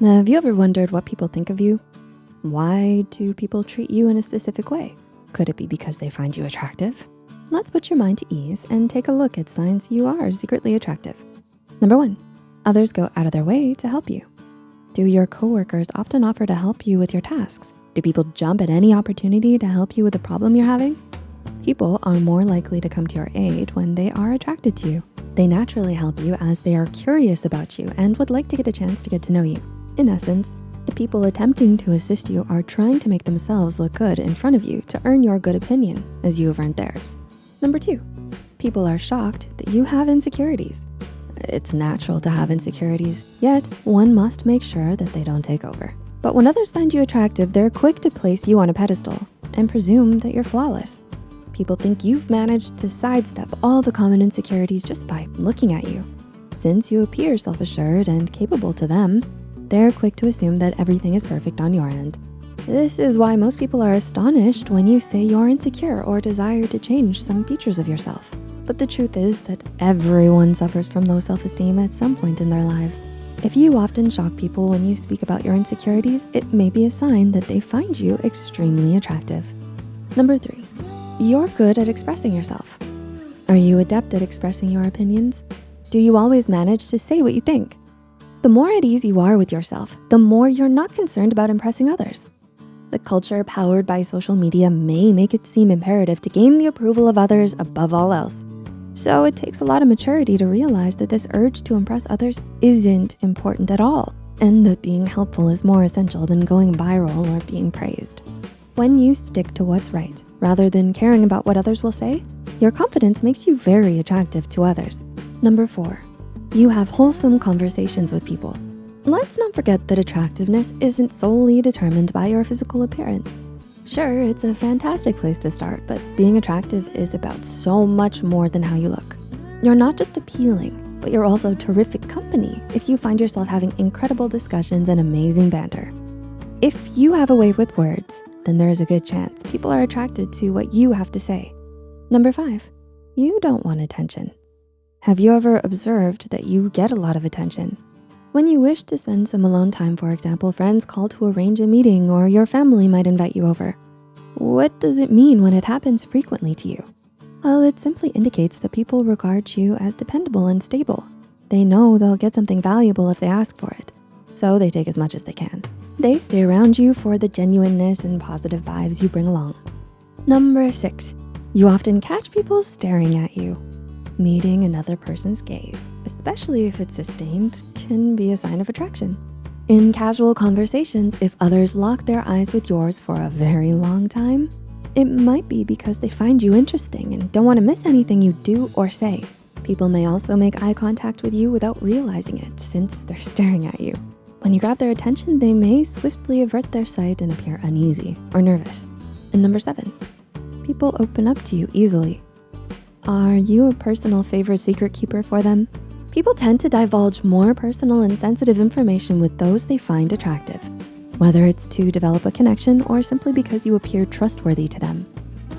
Have you ever wondered what people think of you? Why do people treat you in a specific way? Could it be because they find you attractive? Let's put your mind to ease and take a look at signs you are secretly attractive. Number one, others go out of their way to help you. Do your coworkers often offer to help you with your tasks? Do people jump at any opportunity to help you with a problem you're having? People are more likely to come to your aid when they are attracted to you. They naturally help you as they are curious about you and would like to get a chance to get to know you. In essence, the people attempting to assist you are trying to make themselves look good in front of you to earn your good opinion as you have earned theirs. Number two, people are shocked that you have insecurities. It's natural to have insecurities, yet one must make sure that they don't take over. But when others find you attractive, they're quick to place you on a pedestal and presume that you're flawless. People think you've managed to sidestep all the common insecurities just by looking at you. Since you appear self-assured and capable to them, they're quick to assume that everything is perfect on your end. This is why most people are astonished when you say you're insecure or desire to change some features of yourself. But the truth is that everyone suffers from low self-esteem at some point in their lives. If you often shock people when you speak about your insecurities, it may be a sign that they find you extremely attractive. Number three, you're good at expressing yourself. Are you adept at expressing your opinions? Do you always manage to say what you think? The more at ease you are with yourself, the more you're not concerned about impressing others. The culture powered by social media may make it seem imperative to gain the approval of others above all else. So it takes a lot of maturity to realize that this urge to impress others isn't important at all and that being helpful is more essential than going viral or being praised. When you stick to what's right, rather than caring about what others will say, your confidence makes you very attractive to others. Number four, you have wholesome conversations with people. Let's not forget that attractiveness isn't solely determined by your physical appearance. Sure, it's a fantastic place to start, but being attractive is about so much more than how you look. You're not just appealing, but you're also terrific company if you find yourself having incredible discussions and amazing banter. If you have a way with words, then there is a good chance people are attracted to what you have to say. Number five, you don't want attention. Have you ever observed that you get a lot of attention? When you wish to spend some alone time, for example, friends call to arrange a meeting or your family might invite you over. What does it mean when it happens frequently to you? Well, it simply indicates that people regard you as dependable and stable. They know they'll get something valuable if they ask for it, so they take as much as they can. They stay around you for the genuineness and positive vibes you bring along. Number six, you often catch people staring at you. Meeting another person's gaze, especially if it's sustained, can be a sign of attraction. In casual conversations, if others lock their eyes with yours for a very long time, it might be because they find you interesting and don't wanna miss anything you do or say. People may also make eye contact with you without realizing it since they're staring at you. When you grab their attention, they may swiftly avert their sight and appear uneasy or nervous. And number seven, people open up to you easily. Are you a personal favorite secret keeper for them? People tend to divulge more personal and sensitive information with those they find attractive, whether it's to develop a connection or simply because you appear trustworthy to them.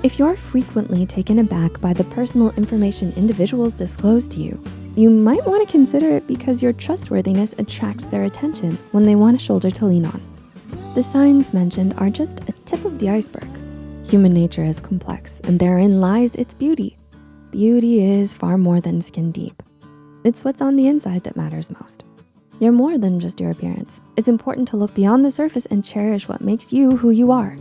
If you're frequently taken aback by the personal information individuals disclose to you, you might wanna consider it because your trustworthiness attracts their attention when they want a shoulder to lean on. The signs mentioned are just a tip of the iceberg. Human nature is complex and therein lies its beauty. Beauty is far more than skin deep. It's what's on the inside that matters most. You're more than just your appearance. It's important to look beyond the surface and cherish what makes you who you are.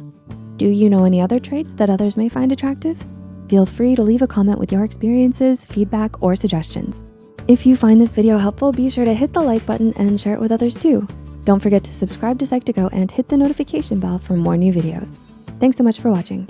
Do you know any other traits that others may find attractive? Feel free to leave a comment with your experiences, feedback, or suggestions. If you find this video helpful, be sure to hit the like button and share it with others too. Don't forget to subscribe to Psych2Go and hit the notification bell for more new videos. Thanks so much for watching.